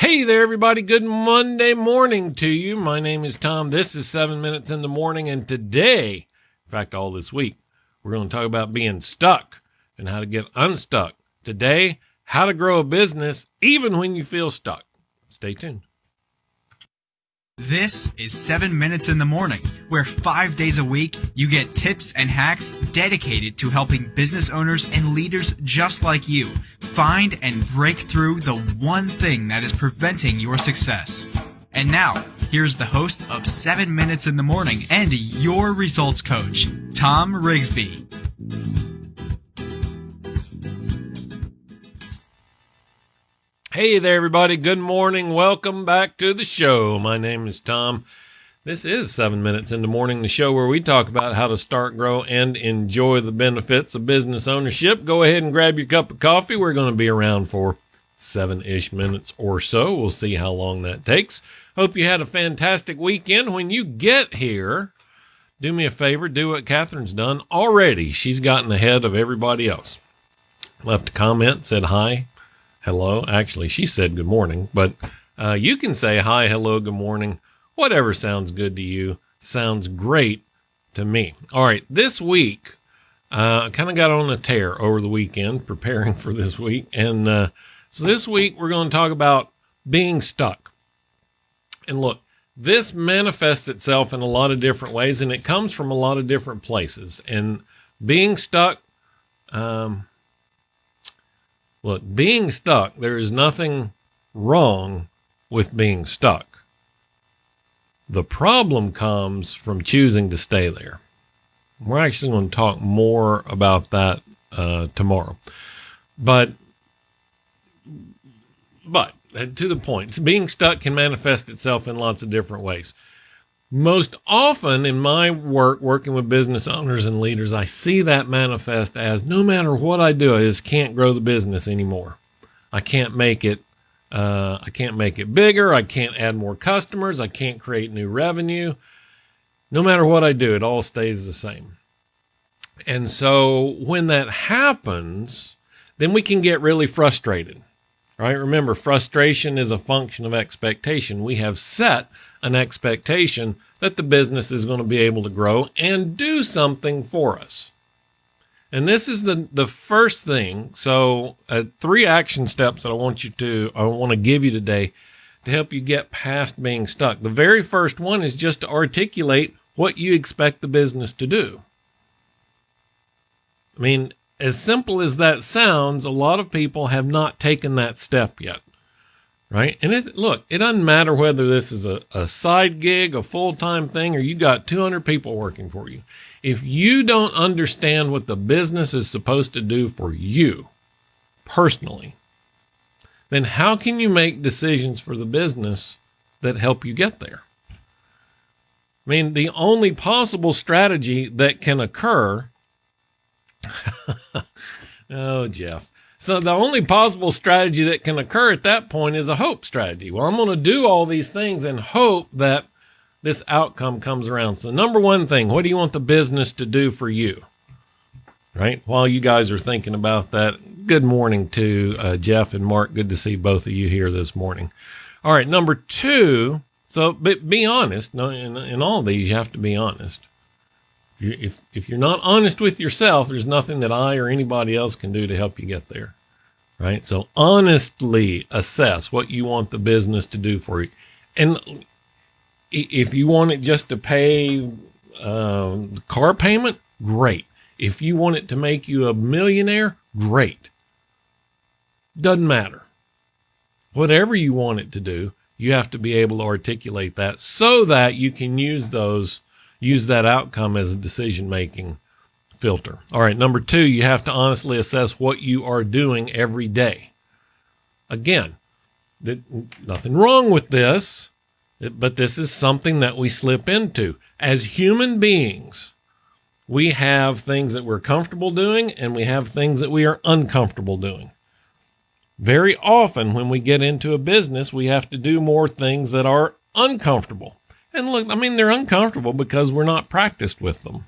Hey there, everybody. Good Monday morning to you. My name is Tom. This is seven minutes in the morning. And today, in fact, all this week, we're going to talk about being stuck and how to get unstuck. Today, how to grow a business even when you feel stuck. Stay tuned. This is 7 Minutes in the Morning, where five days a week you get tips and hacks dedicated to helping business owners and leaders just like you find and break through the one thing that is preventing your success. And now, here's the host of 7 Minutes in the Morning and your results coach, Tom Rigsby. Hey there, everybody. Good morning. Welcome back to the show. My name is Tom. This is seven minutes in the morning, the show where we talk about how to start, grow, and enjoy the benefits of business ownership. Go ahead and grab your cup of coffee. We're going to be around for seven ish minutes or so. We'll see how long that takes. Hope you had a fantastic weekend. When you get here, do me a favor, do what Catherine's done already. She's gotten ahead of everybody else. Left a comment, said hi, hello. Actually, she said good morning, but uh, you can say hi, hello, good morning, whatever sounds good to you. Sounds great to me. All right, this week, uh, I kind of got on a tear over the weekend preparing for this week. And uh, so this week, we're going to talk about being stuck. And look, this manifests itself in a lot of different ways, and it comes from a lot of different places. And being stuck, um, Look, being stuck, there is nothing wrong with being stuck. The problem comes from choosing to stay there. We're actually going to talk more about that uh, tomorrow. But, but uh, to the point, being stuck can manifest itself in lots of different ways most often in my work working with business owners and leaders i see that manifest as no matter what i do i just can't grow the business anymore i can't make it uh, i can't make it bigger. I can't add more customers. I can't create new revenue. No matter what i do it all stays the same. And so when that happens then we can get really frustrated right? Remember frustration is a function of expectation. We have set an expectation that the business is going to be able to grow and do something for us. And this is the, the first thing. So, uh, three action steps that I want you to, I want to give you today to help you get past being stuck. The very first one is just to articulate what you expect the business to do. I mean, as simple as that sounds, a lot of people have not taken that step yet right? And it, look, it doesn't matter whether this is a, a side gig, a full time thing, or you got 200 people working for you. If you don't understand what the business is supposed to do for you personally, then how can you make decisions for the business that help you get there? I mean, the only possible strategy that can occur. oh, Jeff. So the only possible strategy that can occur at that point is a hope strategy. Well, I'm going to do all these things and hope that this outcome comes around. So number one thing, what do you want the business to do for you? Right. While you guys are thinking about that, good morning to uh, Jeff and Mark. Good to see both of you here this morning. All right. Number two. So, but be honest. No, in, in all these, you have to be honest. If if you're not honest with yourself, there's nothing that I or anybody else can do to help you get there. Right. So honestly assess what you want the business to do for you. And if you want it just to pay um, car payment, great. If you want it to make you a millionaire, great. Doesn't matter. Whatever you want it to do, you have to be able to articulate that so that you can use those use that outcome as a decision making filter. All right, number two, you have to honestly assess what you are doing every day. Again, that, nothing wrong with this, but this is something that we slip into. As human beings, we have things that we're comfortable doing and we have things that we are uncomfortable doing. Very often, when we get into a business, we have to do more things that are uncomfortable. And look, I mean, they're uncomfortable because we're not practiced with them.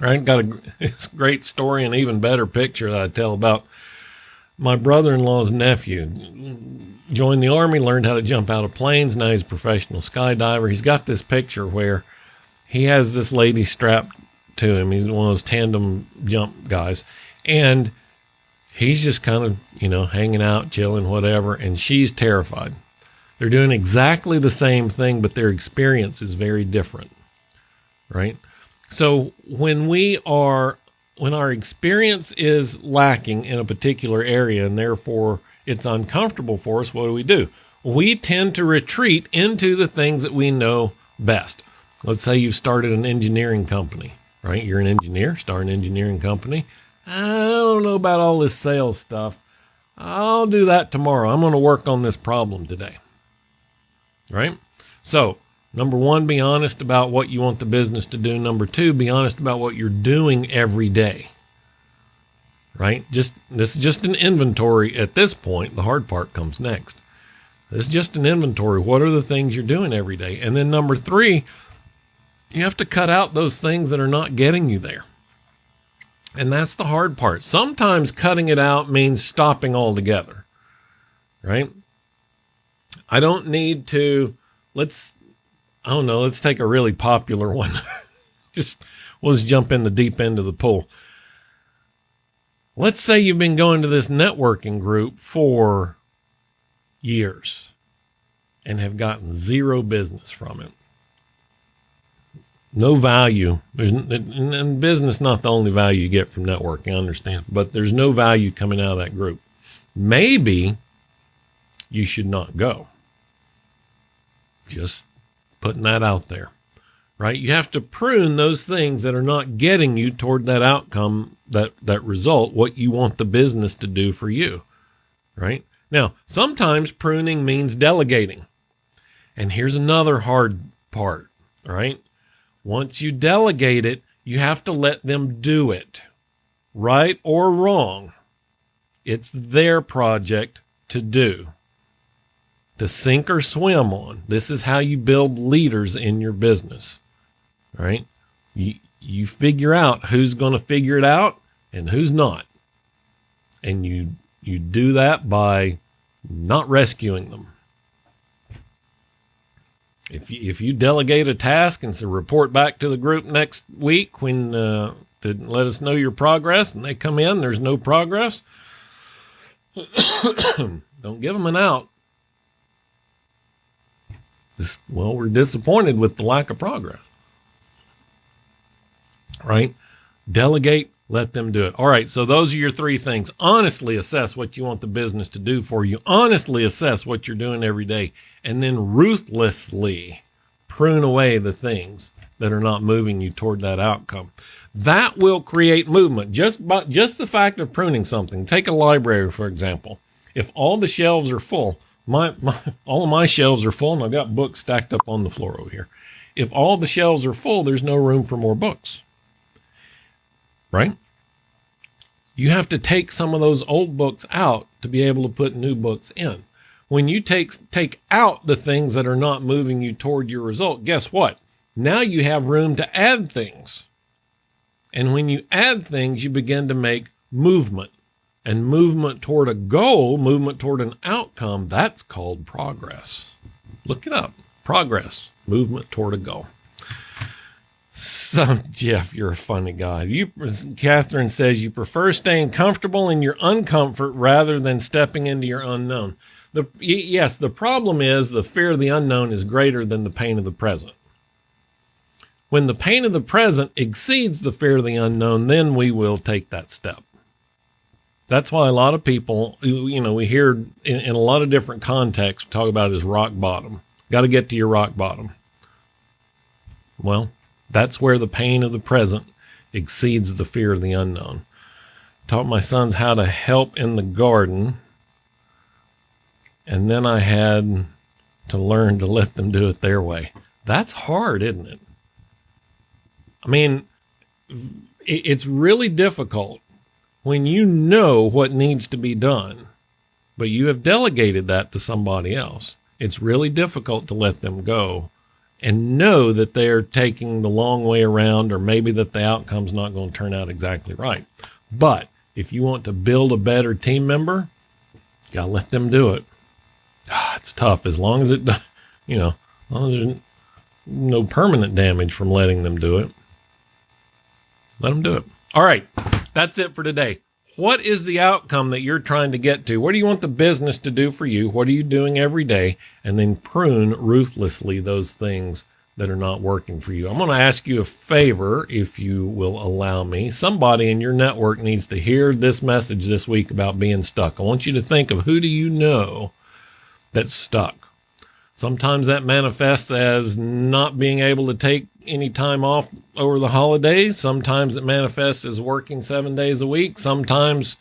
I got a great story and even better picture that I tell about my brother-in-law's nephew joined the army, learned how to jump out of planes. Now he's a professional skydiver. He's got this picture where he has this lady strapped to him. He's one of those tandem jump guys. And he's just kind of, you know, hanging out, chilling, whatever. And she's terrified. They're doing exactly the same thing, but their experience is very different. Right. So when we are, when our experience is lacking in a particular area and therefore it's uncomfortable for us, what do we do? We tend to retreat into the things that we know best. Let's say you've started an engineering company, right? You're an engineer, start an engineering company. I don't know about all this sales stuff. I'll do that tomorrow. I'm going to work on this problem today. Right? So, number one, be honest about what you want the business to do. Number two, be honest about what you're doing every day. Right? Just this is just an inventory at this point. The hard part comes next. This is just an inventory. What are the things you're doing every day? And then number three, you have to cut out those things that are not getting you there. And that's the hard part. Sometimes cutting it out means stopping altogether, right? I don't need to, let's, I don't know, let's take a really popular one. just, we'll just jump in the deep end of the pool. Let's say you've been going to this networking group for years and have gotten zero business from it no value. There's in business, not the only value you get from networking. I understand, but there's no value coming out of that group. Maybe you should not go. Just putting that out there, right? You have to prune those things that are not getting you toward that outcome, that that result, what you want the business to do for you, right? Now, sometimes pruning means delegating. And here's another hard part, right? Once you delegate it, you have to let them do it, right or wrong. It's their project to do, to sink or swim on. This is how you build leaders in your business, right? You, you figure out who's going to figure it out and who's not. And you, you do that by not rescuing them. If you, if you delegate a task and say report back to the group next week when uh, to let us know your progress, and they come in, there's no progress. Don't give them an out. Well, we're disappointed with the lack of progress. Right? Delegate, let them do it. All right. So those are your three things. Honestly assess what you want the business to do for you. Honestly assess what you're doing every day and then ruthlessly prune away the things that are not moving you toward that outcome. That will create movement. Just by, just the fact of pruning something. Take a library, for example. If all the shelves are full, my, my all of my shelves are full and I've got books stacked up on the floor over here. If all the shelves are full, there's no room for more books right? You have to take some of those old books out to be able to put new books in. When you take take out the things that are not moving you toward your result, guess what? Now you have room to add things. And when you add things, you begin to make movement. And movement toward a goal, movement toward an outcome, that's called progress. Look it up. Progress, movement toward a goal. So, Jeff, you're a funny guy. You, Catherine says you prefer staying comfortable in your uncomfort rather than stepping into your unknown. The yes, the problem is the fear of the unknown is greater than the pain of the present. When the pain of the present exceeds the fear of the unknown, then we will take that step. That's why a lot of people, you know, we hear in, in a lot of different contexts talk about this rock bottom. Got to get to your rock bottom. Well, that's where the pain of the present exceeds the fear of the unknown. Taught my sons how to help in the garden. And then I had to learn to let them do it their way. That's hard, isn't it? I mean, it's really difficult when you know what needs to be done, but you have delegated that to somebody else. It's really difficult to let them go and know that they're taking the long way around or maybe that the outcome's not going to turn out exactly right. But if you want to build a better team member, you gotta let them do it. Ah, it's tough as long as it, you know, as long as there's no permanent damage from letting them do it. Let them do it. All right, that's it for today. What is the outcome that you're trying to get to? What do you want the business to do for you? What are you doing every day? And then prune ruthlessly those things that are not working for you. I'm going to ask you a favor, if you will allow me. Somebody in your network needs to hear this message this week about being stuck. I want you to think of who do you know that's stuck? Sometimes that manifests as not being able to take any time off over the holidays. Sometimes it manifests as working seven days a week. Sometimes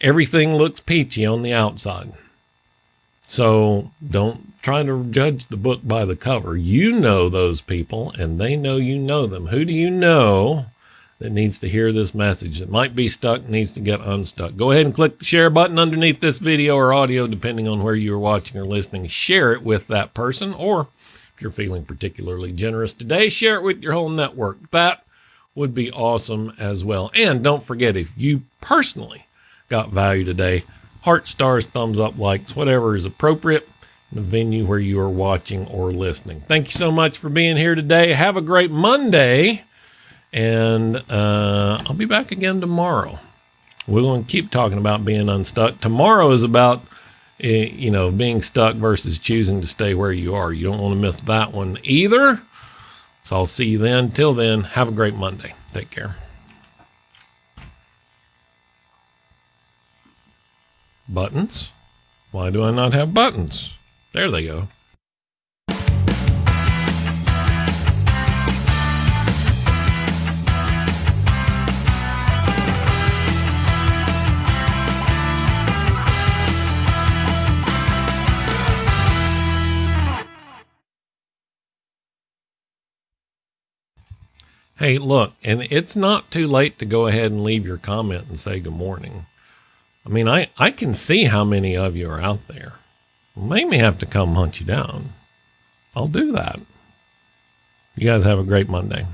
everything looks peachy on the outside. So don't try to judge the book by the cover. You know those people and they know you know them. Who do you know that needs to hear this message that might be stuck, needs to get unstuck? Go ahead and click the share button underneath this video or audio, depending on where you are watching or listening. Share it with that person or you're feeling particularly generous today, share it with your whole network. That would be awesome as well. And don't forget, if you personally got value today, heart stars, thumbs up, likes, whatever is appropriate in the venue where you are watching or listening. Thank you so much for being here today. Have a great Monday. And uh, I'll be back again tomorrow. We're going to keep talking about being unstuck. Tomorrow is about Eh, you know, being stuck versus choosing to stay where you are. You don't want to miss that one either. So I'll see you then. Till then, have a great Monday. Take care. Buttons? Why do I not have buttons? There they go. Hey, look, and it's not too late to go ahead and leave your comment and say good morning. I mean, I, I can see how many of you are out there. Make me have to come hunt you down. I'll do that. You guys have a great Monday.